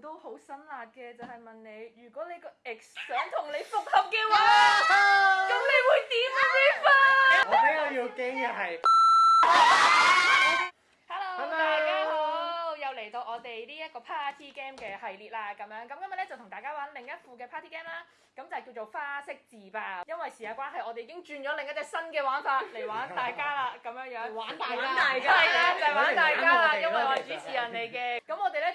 都好辛辣嘅，就系问你，如果你个 X 想同你复合嘅话，咁你会点样呢？分我比较要惊嘅系，Hello，大家好，又嚟到我哋呢一个 Party Game 嘅系列啦，咁样，咁今日咧就同大家玩另一副嘅 Party Game 啦，咁就叫做花式自爆。因为时间关系，我哋已经转咗另一只新嘅玩法嚟玩大家啦，咁样样，玩大家，系啦，就玩大家啦，因为。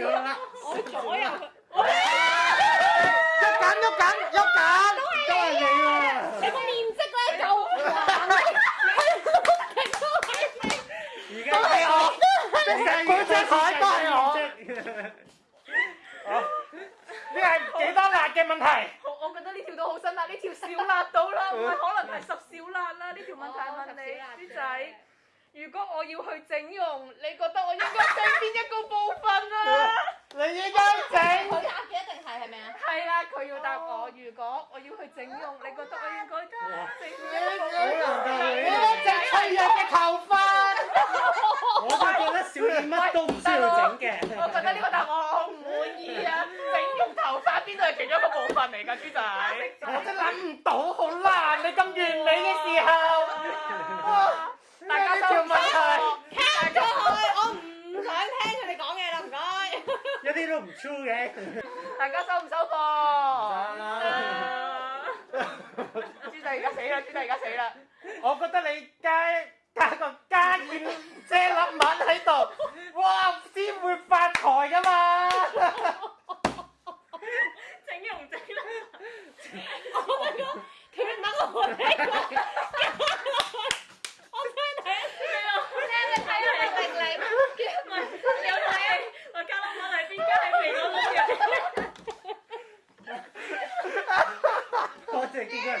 我左又，喐緊喐緊喐緊，都係你你個面色咧又，都係你，都係我，都係我，都係我。哦，呢係幾多辣嘅問題？我覺得呢條都好辛辣，呢條少辣到啦，唔係可能係十小辣啦，呢條問題問你，豬仔。如果我要去整容，你覺得？整容你覺得我應該整咩？你一隻脆弱嘅頭髮，我都覺得小燕乜都唔需要整嘅。我覺得呢個答案我唔滿意啊！整容頭髮邊度係其中一個部分嚟㗎，豬仔。我真諗唔到，好難你咁完美嘅時候，大家都唔收？問題，去，我唔想聽佢哋講嘢啦，唔該。一啲都唔 true 嘅，大家收唔收貨？阿豬仔而家死啦！我覺得你加加個加燕遮粒敏喺度，哇，先會發財噶嘛！整容整啦！我問個，佢問個我哋個，我睇睇先啦，你睇聽你明嚟？唔係，有睇我加粒敏喺邊家嚟？我睇下先。多謝幾人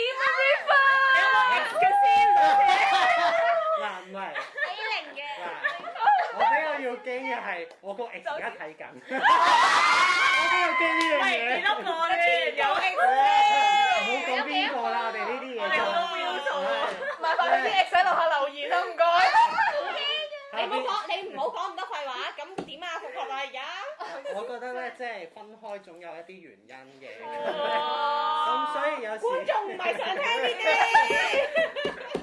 点师先？嗱唔系。李零嘅。我比较要惊嘅系我个 x 而家睇紧。我比较惊呢样嘢。唔系，边个咧？有 ex 咧？唔好讲边个啦，我哋呢啲嘢就唔好讲边度。唔好俾啲 x 喺楼下留言啦，唔该。你唔好讲，你唔好讲咁多废话。咁点啊？复合啦而家？我觉得咧，即系分开总有一啲原因嘅。咁所以。觀眾唔係想聽呢啲，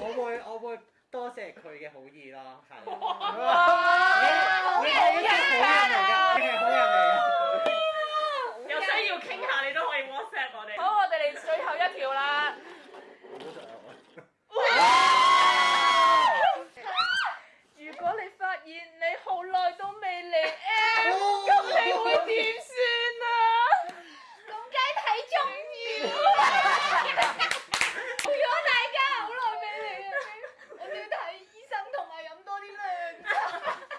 我會我會多謝佢嘅好意咯，係。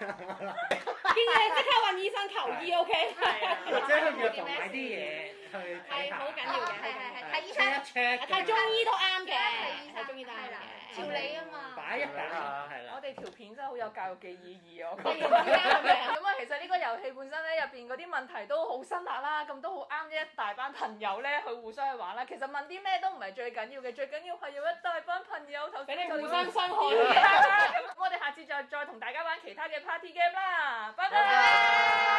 見嘢即刻揾醫生求醫，OK？即係去買啲嘢 去。係好緊要嘅，係係係睇醫生，睇中醫都啱嘅。睇醫生、睇中醫都啱嘅。調理啊嘛。擺一揀啦，係啦。我哋條片真係好有教育嘅意義，我覺得。咁啊，其實呢個遊戲本身咧，入邊嗰啲問題都好深刻啦。咁都好啱呢一大班朋友咧去互相去玩啦。其實問啲咩都唔係最緊要嘅，最緊要係用一大班朋友同佢互相生害。再同大家玩其他嘅 party game 啦，拜拜。